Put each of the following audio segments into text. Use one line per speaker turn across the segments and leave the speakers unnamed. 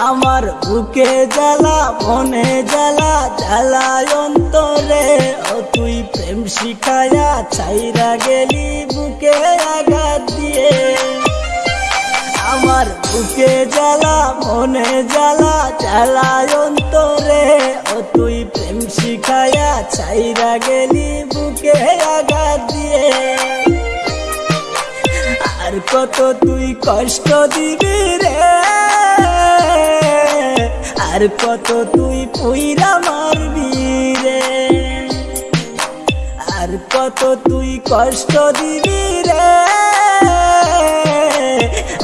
আমার বুকে জ্বালা, মনে জ্বালা, জ্বালায় অন্তরে। ও তুই প্রেম শিখায়া ছাইরা গেলি বুকে আঘাত দিয়ে। আমার বুকে জ্বালা, মনে জ্বালা, জ্বালায় অন্তরে। ও তুই প্রেম শিখায়া ছাইরা গেলি বুকে আঘাত দিয়ে। আর কত তুই কষ্ট দিবি রে? আর কত তুই পুইরা মারবি রে? আর কত তুই কষ্ট দিবি রে?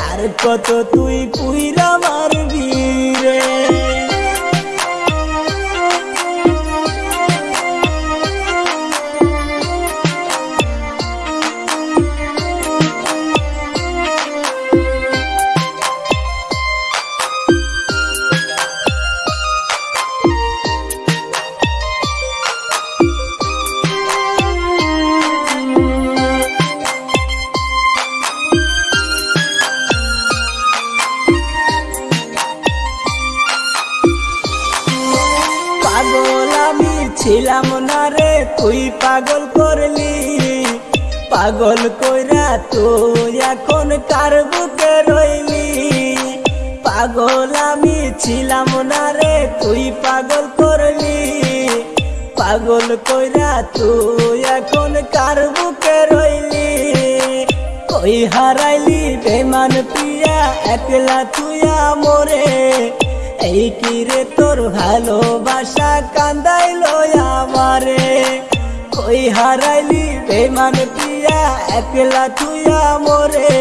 আর কত তুই পুইরা মারবি ছিলাম না রে, তুই পাগল করলি। পাগল কইরা তুই এখন কার বুকে রইলি? পাগল আমি ছিলাম না রে, তুই পাগল করলি। পাগল কইরা তুই এখন কার বুকে রইলি? কই হারাইলি বেমান পিয়া একলা তুইয়া মোরে। এই কি রে তোর ভালোবাসা কান্দাইলো আমারে? কই হারাইলি বেমান পিয়া, একলা তুইয়া মোরে?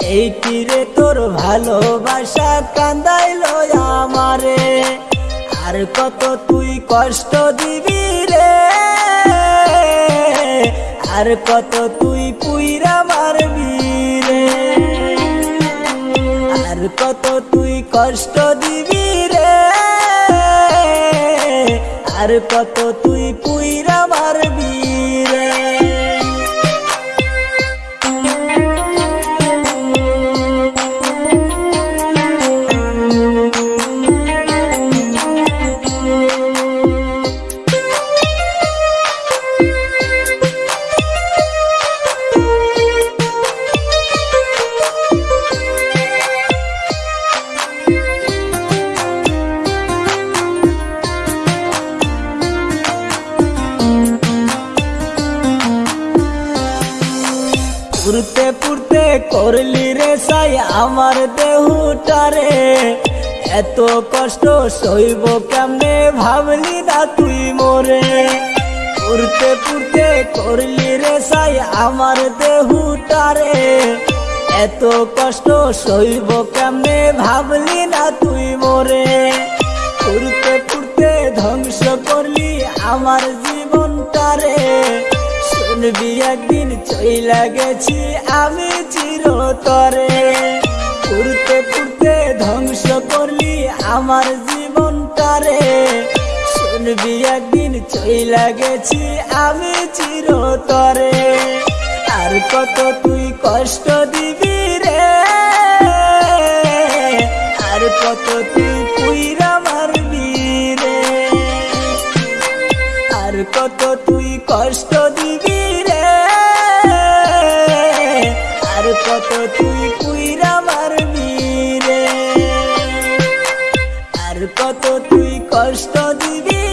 এই কি রে তোর ভালোবাসা কান্দাইলো আমারে? আর কত তুই কষ্ট দিবি রে? আর কত তুই কত তুই কষ্ট দিবি রে? আর কত তুই পুইরা মারবি? পুরতে পুরতে করলি রে সাই আমার দেহুটারে এত কষ্ট সইব কেমনে ভাবলি না তুই মোরে? পুরতে পুরতে করলি রে সাই আমার দেহুটারে এত কষ্ট সইব কেমনে ভাবলি না তুই মোরে? পুরতে পুরতে ধ্বংস করলি আমার জীবনটারে শুনবি একদিন চইলা গেছি, আমি চিরতরে। পুরতে পুরতে ধ্বংস করলি আমার জীবনটারে। শুনবি একদিন চইলা গেছি, আমি চিরতরে। আর কত তুই কষ্ট দিবি রে? আর কত তুই পুইরা মারবি রে? আর কত তুই কষ্ট দিবি রে। আর কত তুই কুইরা মারবি রে। আর কত তুই কষ্ট দিবি